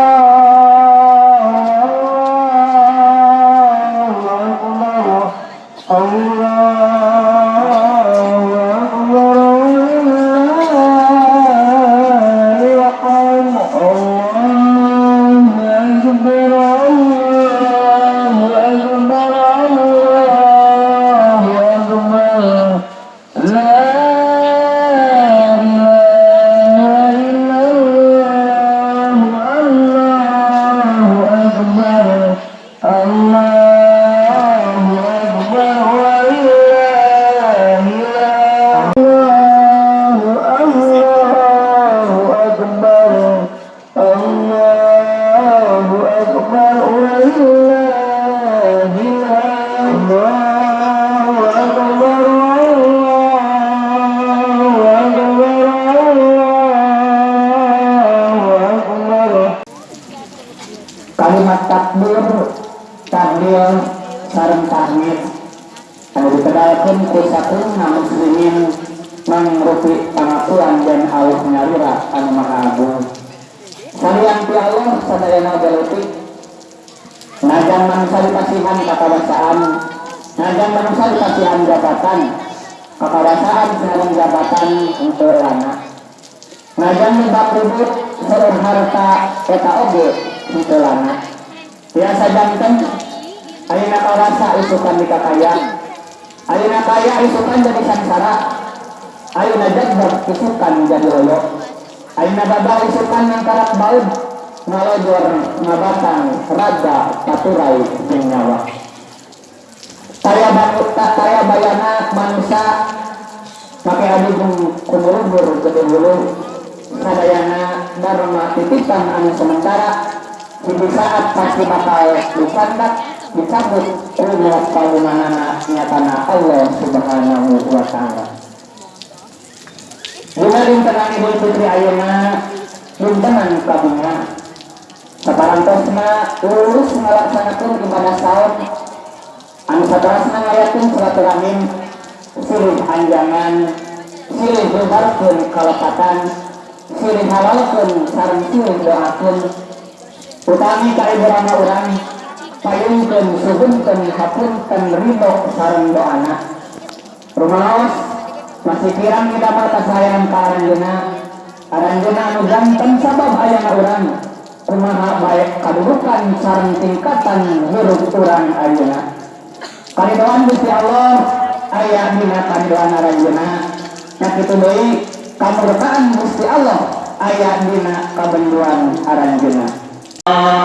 Oh. of my kalimat takbir tahlil sareng tahmid anu dipedalkeun ku sakeuna muslimin mangrupi pangakuan dan Allah nyarira anu maha agung salian ti Allah sadayana galeutik najan manusia dipasihan kakawasaan najan manusia dipasihan jabatan kakawasaan sareng jabatan untuk anak. Najan mibak ribut sareng harta eta oge untuk anak biasa jantan Aina karasa isukan di kakaya Aina kaya. Isukan jadi sangsara. Aina jadbar isukan jadi loyo Aina baba isukan yang karak baud. Ngalojor ngabatang raga paturai jeung nyawa Kaya banutta kaya bayana manusia pakai adu kumulubur gede bulu sadayana dharma titipan anu sementara di saat pasti bakal disandak dicabut ilmu palumanana nyatana Allah subhanahu wa ta'ala. Dintenan ibu putri ayuna dintenan kabunga Saparantosna lulus melaksanakan ibadah sahur Anu satrasna ngayatun silaturahim silih anjangan silih bubarkeun kalepatan silih halalkeun sareng silih doakeun utami kaiburana urang payungkeun suhunkeun hapunten ridho sareng doana rumaos masih kirang kita mata sayang ka aranjeuna aranjeuna anu ganteng sabab ayana urang kumaha baik kadudukan sareng tingkatan hirup urang ayeuna. Karidoan Gusti Allah aya dina kandoana aranjeuna sakitu deui kamurkaan Gusti Allah aya dina kabenduan aranjeuna Uh...